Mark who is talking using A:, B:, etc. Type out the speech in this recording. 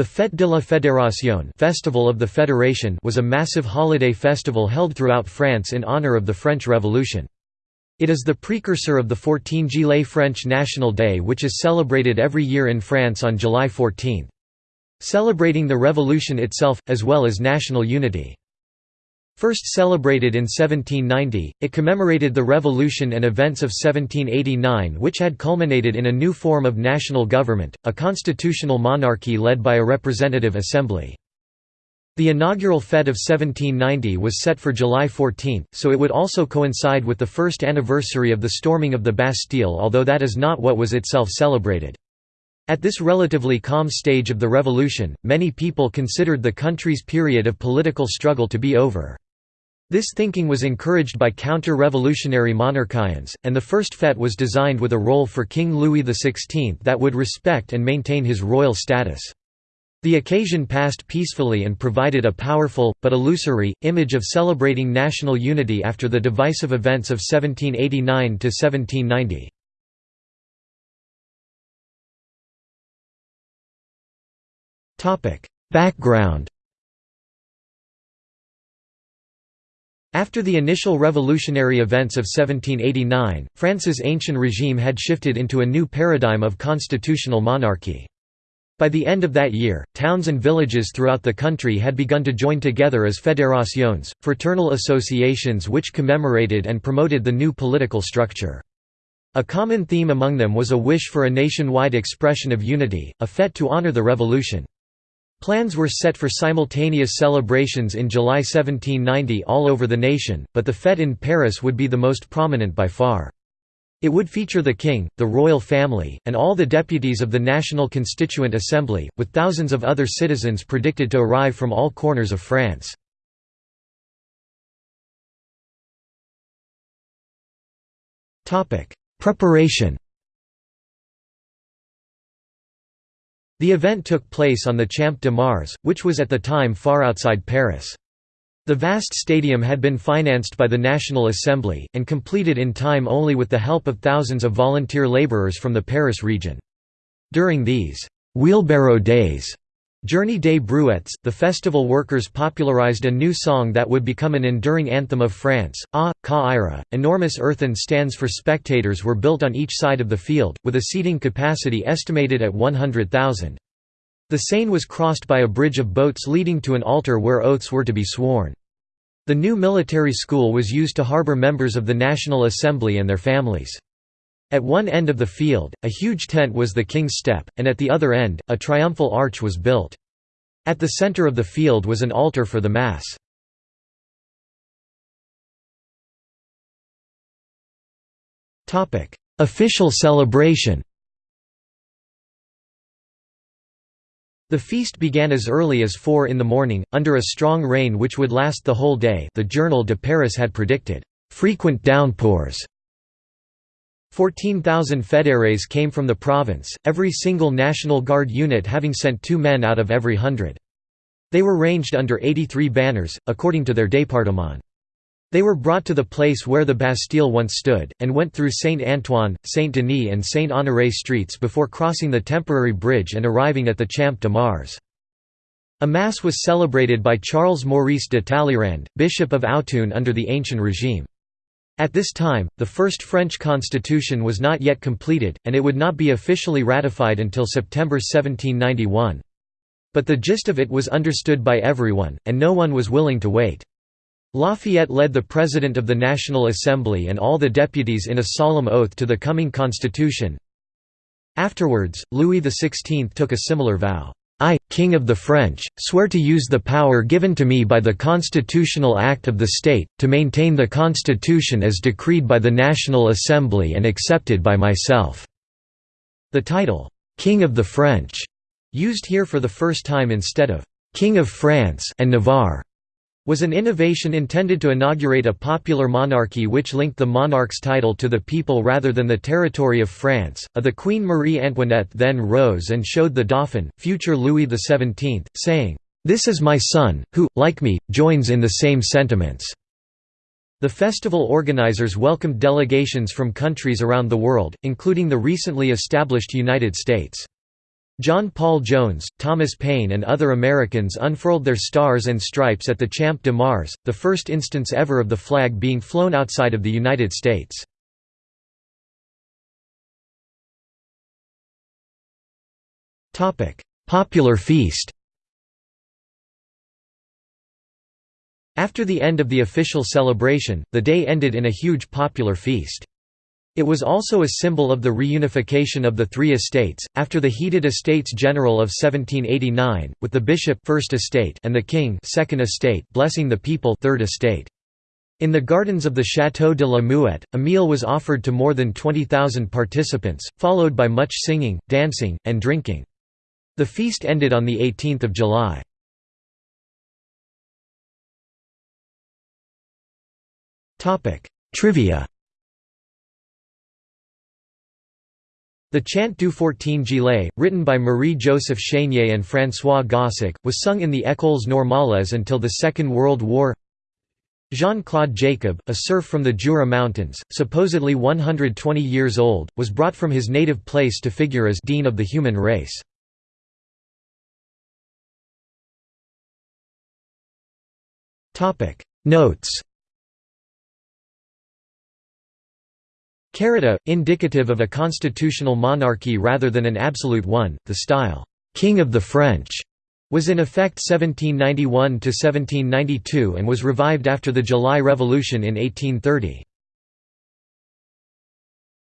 A: The Fête de la Fédération Festival of the Federation was a massive holiday festival held throughout France in honor of the French Revolution. It is the precursor of the 14 Juillet French National Day which is celebrated every year in France on July 14. Celebrating the revolution itself, as well as national unity. First celebrated in 1790, it commemorated the revolution and events of 1789 which had culminated in a new form of national government, a constitutional monarchy led by a representative assembly. The inaugural Fête of 1790 was set for July 14, so it would also coincide with the first anniversary of the storming of the Bastille although that is not what was itself celebrated. At this relatively calm stage of the revolution, many people considered the country's period of political struggle to be over. This thinking was encouraged by counter-revolutionary monarchians, and the first fête was designed with a role for King Louis XVI that would respect and maintain his royal status. The occasion passed peacefully and provided a powerful, but illusory, image of celebrating national unity after the divisive events of 1789–1790. Background After the initial revolutionary events of 1789, France's ancient regime had shifted into a new paradigm of constitutional monarchy. By the end of that year, towns and villages throughout the country had begun to join together as fédérations, fraternal associations which commemorated and promoted the new political structure. A common theme among them was a wish for a nationwide expression of unity, a fête to honor the revolution. Plans were set for simultaneous celebrations in July 1790 all over the nation, but the fête in Paris would be the most prominent by far. It would feature the king, the royal family, and all the deputies of the National Constituent Assembly, with thousands of other citizens predicted to arrive from all corners of France. Preparation The event took place on the Champ de Mars, which was at the time far outside Paris. The vast stadium had been financed by the National Assembly, and completed in time only with the help of thousands of volunteer labourers from the Paris region. During these «wheelbarrow days» Journée des Brouettes, the festival workers popularized a new song that would become an enduring anthem of France, Ah, ça ira. Enormous earthen stands for spectators were built on each side of the field, with a seating capacity estimated at 100,000. The Seine was crossed by a bridge of boats leading to an altar where oaths were to be sworn. The new military school was used to harbor members of the National Assembly and their families. At one end of the field, a huge tent was the King's Step, and at the other end, a triumphal arch was built. At the center of the field was an altar for the Mass. Official celebration The feast began as early as 4 in the morning, under a strong rain which would last the whole day the Journal de Paris had predicted, "...frequent downpours." 14,000 fédérés came from the province, every single National Guard unit having sent two men out of every hundred. They were ranged under 83 banners, according to their département. They were brought to the place where the Bastille once stood, and went through Saint-Antoine, Saint-Denis and Saint-Honoré streets before crossing the temporary bridge and arriving at the Champ de Mars. A mass was celebrated by Charles Maurice de Talleyrand, Bishop of Autun under the ancient regime. At this time, the first French constitution was not yet completed, and it would not be officially ratified until September 1791. But the gist of it was understood by everyone, and no one was willing to wait. Lafayette led the President of the National Assembly and all the deputies in a solemn oath to the coming constitution. Afterwards, Louis XVI took a similar vow. I, King of the French, swear to use the power given to me by the constitutional act of the state, to maintain the constitution as decreed by the National Assembly and accepted by myself." The title, "'King of the French' used here for the first time instead of "'King of France' and Navarre' was an innovation intended to inaugurate a popular monarchy which linked the monarch's title to the people rather than the territory of France. A the Queen Marie Antoinette then rose and showed the Dauphin, future Louis XVII, saying, This is my son, who, like me, joins in the same sentiments. The festival organizers welcomed delegations from countries around the world, including the recently established United States. John Paul Jones, Thomas Paine and other Americans unfurled their stars and stripes at the Champ de Mars, the first instance ever of the flag being flown outside of the United States. Popular feast After the end of the official celebration, the day ended in a huge popular feast. It was also a symbol of the reunification of the three estates, after the heated Estates General of 1789, with the bishop first estate and the king second estate blessing the people third estate. In the gardens of the Château de la Muette, a meal was offered to more than 20,000 participants, followed by much singing, dancing, and drinking. The feast ended on 18 July. Trivia The Chant du Fourteen Juillet, written by Marie-Joseph Chénier and François Gossec, was sung in the Écoles Normales until the Second World War Jean-Claude Jacob, a serf from the Jura Mountains, supposedly 120 years old, was brought from his native place to figure as «dean of the human race». Notes Carita, indicative of a constitutional monarchy rather than an absolute one, the style, "'King of the French' was in effect 1791–1792 and was revived after the July Revolution in 1830.